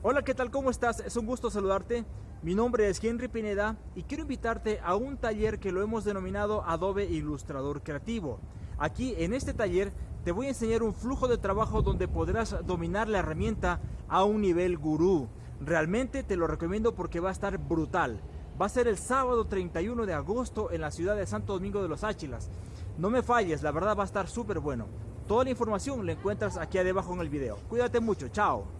Hola, ¿qué tal? ¿Cómo estás? Es un gusto saludarte. Mi nombre es Henry Pineda y quiero invitarte a un taller que lo hemos denominado Adobe Ilustrador Creativo. Aquí en este taller te voy a enseñar un flujo de trabajo donde podrás dominar la herramienta a un nivel gurú. Realmente te lo recomiendo porque va a estar brutal. Va a ser el sábado 31 de agosto en la ciudad de Santo Domingo de los Áchilas. No me falles, la verdad va a estar súper bueno. Toda la información la encuentras aquí abajo en el video. Cuídate mucho, chao.